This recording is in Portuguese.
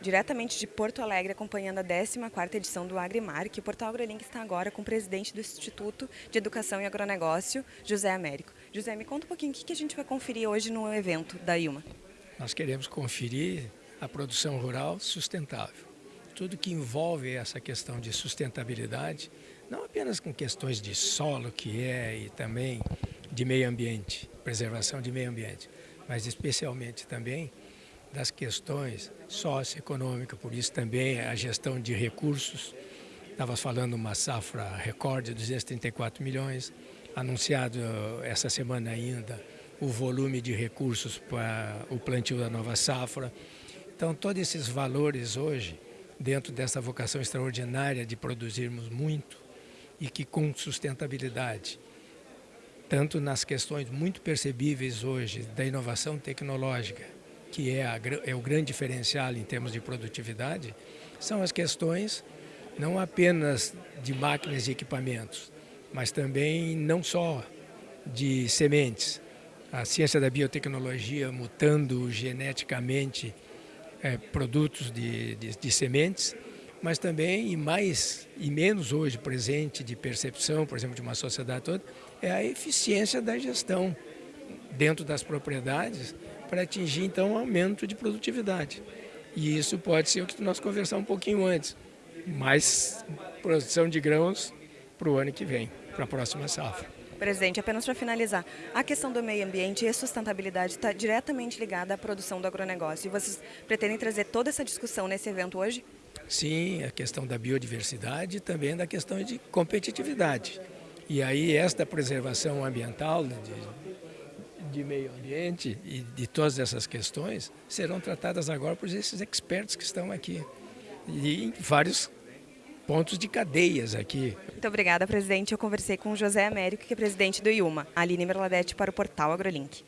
diretamente de Porto Alegre, acompanhando a 14ª edição do Agrimar, que o Portal AgroLink está agora com o presidente do Instituto de Educação e Agronegócio, José Américo. José, me conta um pouquinho o que a gente vai conferir hoje no evento da IUMA. Nós queremos conferir a produção rural sustentável. Tudo que envolve essa questão de sustentabilidade, não apenas com questões de solo, que é, e também de meio ambiente, preservação de meio ambiente, mas especialmente também das questões socioeconômicas, por isso também a gestão de recursos. Estava falando uma safra recorde, 234 milhões, anunciado essa semana ainda o volume de recursos para o plantio da nova safra. Então, todos esses valores hoje, dentro dessa vocação extraordinária de produzirmos muito e que com sustentabilidade, tanto nas questões muito percebíveis hoje da inovação tecnológica, que é, a, é o grande diferencial em termos de produtividade, são as questões não apenas de máquinas e equipamentos, mas também não só de sementes. A ciência da biotecnologia mutando geneticamente é, produtos de, de, de, sementes, mas também, e mais e menos hoje presente de percepção, por exemplo, de uma sociedade toda, é a eficiência da gestão dentro das propriedades para atingir então um aumento de produtividade. E isso pode ser o que nós conversamos um pouquinho antes, mais produção de grãos para o ano que vem, para a próxima safra. Presidente, apenas para finalizar, a questão do meio ambiente e a sustentabilidade está diretamente ligada à produção do agronegócio. E vocês pretendem trazer toda essa discussão nesse evento hoje? Sim, a questão da biodiversidade e também da questão de competitividade. E aí esta preservação ambiental, de, de meio ambiente e de todas essas questões serão tratadas agora por esses expertos que estão aqui e em vários pontos de cadeias aqui. Muito obrigada, presidente. Eu conversei com o José Américo, que é presidente do IUMA, Aline Merladete para o portal AgroLink.